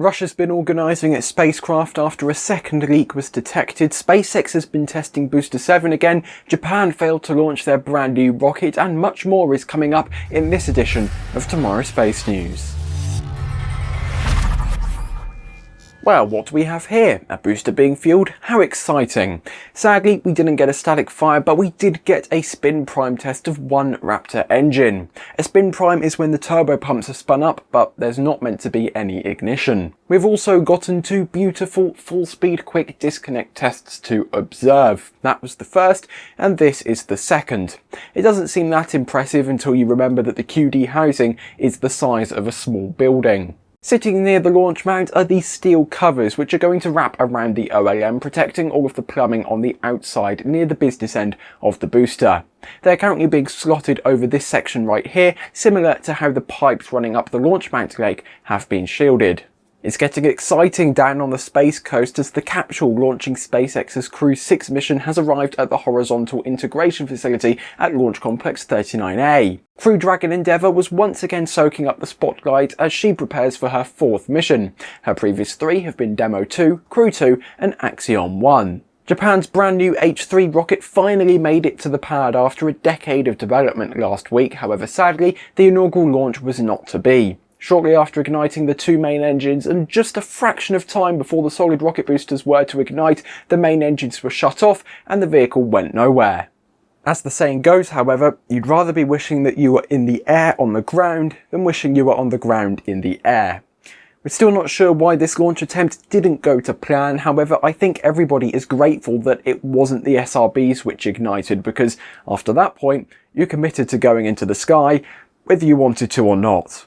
Russia's been organising its spacecraft after a second leak was detected, SpaceX has been testing Booster 7 again, Japan failed to launch their brand new rocket and much more is coming up in this edition of Tomorrow Space News. Well, what do we have here? A booster being fueled? How exciting! Sadly, we didn't get a static fire, but we did get a spin prime test of one Raptor engine. A spin prime is when the turbo pumps are spun up, but there's not meant to be any ignition. We've also gotten two beautiful full-speed quick disconnect tests to observe. That was the first, and this is the second. It doesn't seem that impressive until you remember that the QD housing is the size of a small building. Sitting near the launch mount are these steel covers which are going to wrap around the OLM protecting all of the plumbing on the outside near the business end of the booster. They're currently being slotted over this section right here, similar to how the pipes running up the launch mount lake have been shielded. It's getting exciting down on the Space Coast as the capsule launching SpaceX's Crew 6 mission has arrived at the Horizontal Integration Facility at Launch Complex 39A. Crew Dragon Endeavour was once again soaking up the spotlight as she prepares for her fourth mission. Her previous three have been Demo 2, Crew 2 and Axiom 1. Japan's brand new H3 rocket finally made it to the pad after a decade of development last week, however sadly the inaugural launch was not to be. Shortly after igniting the two main engines and just a fraction of time before the solid rocket boosters were to ignite, the main engines were shut off and the vehicle went nowhere. As the saying goes, however, you'd rather be wishing that you were in the air on the ground than wishing you were on the ground in the air. We're still not sure why this launch attempt didn't go to plan, however I think everybody is grateful that it wasn't the SRBs which ignited because after that point you committed to going into the sky whether you wanted to or not.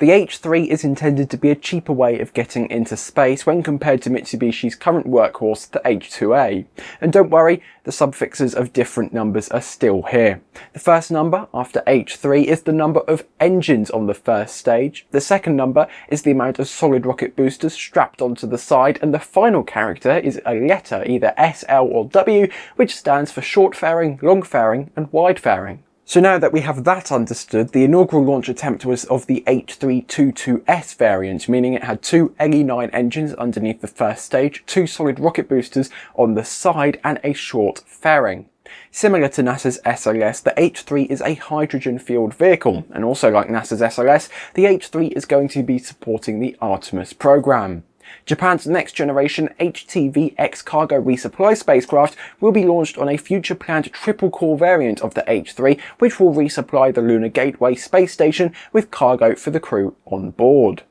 The H3 is intended to be a cheaper way of getting into space when compared to Mitsubishi's current workhorse, the H2A. And don't worry, the subfixes of different numbers are still here. The first number after H3 is the number of engines on the first stage, the second number is the amount of solid rocket boosters strapped onto the side, and the final character is a letter, either S, L or W, which stands for short fairing, long fairing and wide fairing. So now that we have that understood, the inaugural launch attempt was of the H322S variant, meaning it had two LE9 engines underneath the first stage, two solid rocket boosters on the side and a short fairing. Similar to NASA's SLS, the H3 is a hydrogen-fueled vehicle, and also like NASA's SLS, the H3 is going to be supporting the Artemis program. Japan's next generation HTV-X cargo resupply spacecraft will be launched on a future planned triple-core variant of the H3 which will resupply the Lunar Gateway space station with cargo for the crew on board.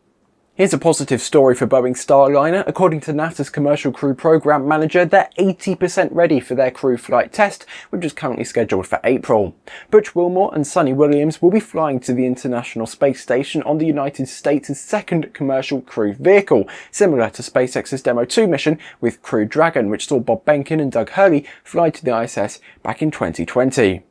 Here's a positive story for Boeing Starliner. According to NASA's Commercial Crew Program Manager, they're 80% ready for their crew flight test, which is currently scheduled for April. Butch Wilmore and Suni Williams will be flying to the International Space Station on the United States' second commercial crew vehicle, similar to SpaceX's Demo 2 mission with Crew Dragon, which saw Bob Behnken and Doug Hurley fly to the ISS back in 2020.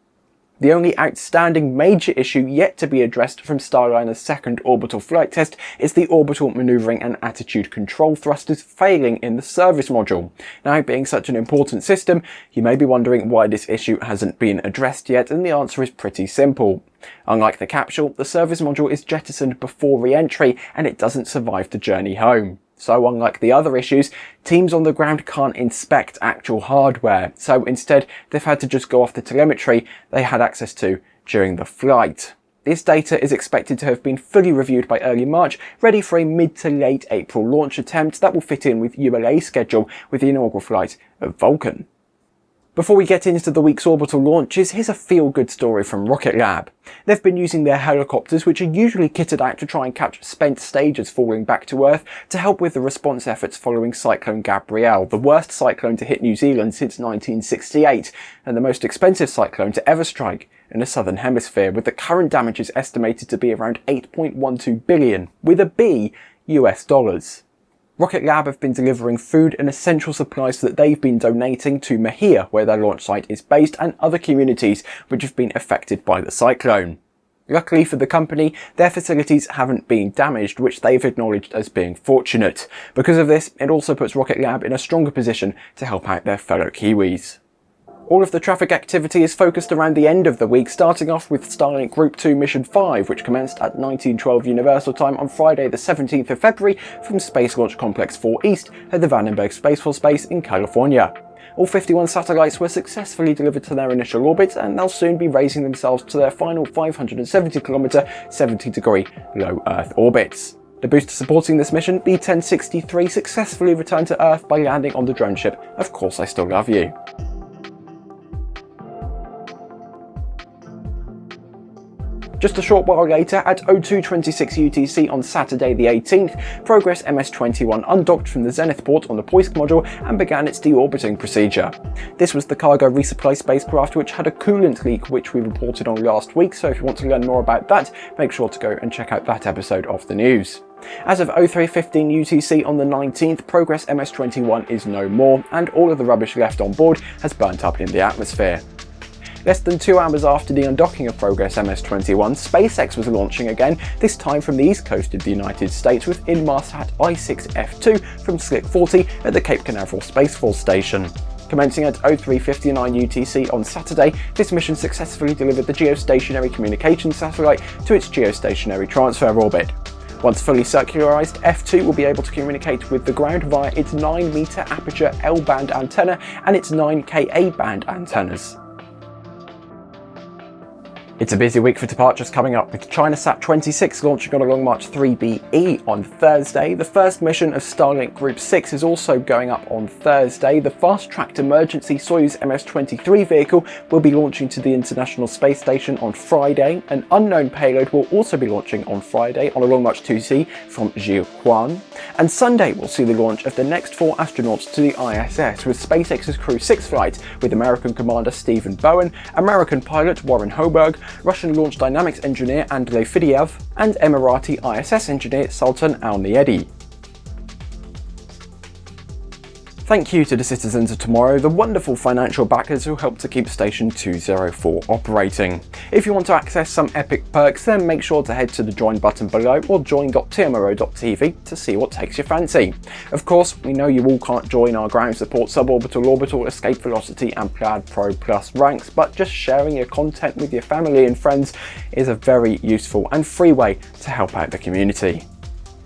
The only outstanding major issue yet to be addressed from Starliner's second orbital flight test is the orbital maneuvering and attitude control thrusters failing in the service module. Now, being such an important system, you may be wondering why this issue hasn't been addressed yet, and the answer is pretty simple. Unlike the capsule, the service module is jettisoned before re-entry and it doesn't survive the journey home. So unlike the other issues, teams on the ground can't inspect actual hardware, so instead they've had to just go off the telemetry they had access to during the flight. This data is expected to have been fully reviewed by early March, ready for a mid to late April launch attempt that will fit in with ULA's schedule with the inaugural flight of Vulcan. Before we get into the week's orbital launches, here's a feel-good story from Rocket Lab. They've been using their helicopters, which are usually kitted out to try and catch spent stages falling back to Earth, to help with the response efforts following Cyclone Gabrielle, the worst cyclone to hit New Zealand since 1968, and the most expensive cyclone to ever strike in the southern hemisphere, with the current damages estimated to be around 8.12 billion, with a B, US dollars. Rocket Lab have been delivering food and essential supplies that they've been donating to Mahia, where their launch site is based, and other communities which have been affected by the cyclone. Luckily for the company, their facilities haven't been damaged, which they've acknowledged as being fortunate. Because of this, it also puts Rocket Lab in a stronger position to help out their fellow Kiwis. All of the traffic activity is focused around the end of the week, starting off with Starlink Group 2 Mission 5, which commenced at 1912 Universal Time on Friday the 17th of February from Space Launch Complex 4 East at the Vandenberg Space Force Base in California. All 51 satellites were successfully delivered to their initial orbits and they'll soon be raising themselves to their final 570 km 70 degree low Earth orbits. The booster supporting this mission, B-1063, successfully returned to Earth by landing on the drone ship Of Course I Still Love You. Just a short while later, at 0226 UTC on Saturday the 18th, Progress MS-21 undocked from the Zenith port on the Poisk module and began its deorbiting procedure. This was the cargo resupply spacecraft which had a coolant leak which we reported on last week, so if you want to learn more about that, make sure to go and check out that episode of the news. As of 0315 UTC on the 19th, Progress MS-21 is no more, and all of the rubbish left on board has burnt up in the atmosphere. Less than two hours after the undocking of Progress MS-21, SpaceX was launching again, this time from the east coast of the United States with Inmarsat I-6F2 from Slick 40 at the Cape Canaveral Space Force Station. Commencing at 0359 UTC on Saturday, this mission successfully delivered the geostationary communications satellite to its geostationary transfer orbit. Once fully circularized, F2 will be able to communicate with the ground via its 9 meter aperture L-band antenna and its 9 Ka band antennas. It's a busy week for departures coming up with ChinaSat 26 launching on a Long March 3BE on Thursday. The first mission of Starlink Group 6 is also going up on Thursday. The fast-tracked emergency Soyuz MS-23 vehicle will be launching to the International Space Station on Friday. An unknown payload will also be launching on Friday on a Long March 2C from Jiuquan. And Sunday will see the launch of the next four astronauts to the ISS with SpaceX's Crew 6 flight with American commander Stephen Bowen, American pilot Warren Hoburg, Russian launch dynamics engineer Andrei Fedyaev, and Emirati ISS engineer Sultan Al-Neyadi. Thank you to the citizens of tomorrow, the wonderful financial backers who helped to keep Station 204 operating. If you want to access some epic perks, then make sure to head to the join button below or join.tmro.tv to see what takes your fancy. Of course, we know you all can't join our ground support suborbital orbital escape velocity and Plaid Pro Plus ranks, but just sharing your content with your family and friends is a very useful and free way to help out the community.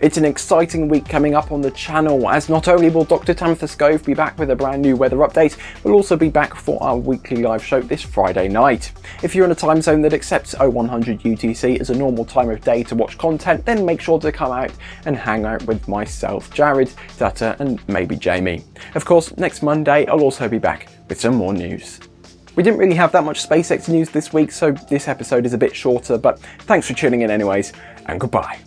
It's an exciting week coming up on the channel as not only will Dr. Tamitha Skov be back with a brand new weather update, we'll also be back for our weekly live show this Friday night. If you're in a time zone that accepts 0100 UTC as a normal time of day to watch content, then make sure to come out and hang out with myself, Jared, Dutta and maybe Jamie. Of course, next Monday I'll also be back with some more news. We didn't really have that much SpaceX news this week, so this episode is a bit shorter, but thanks for tuning in anyways, and goodbye.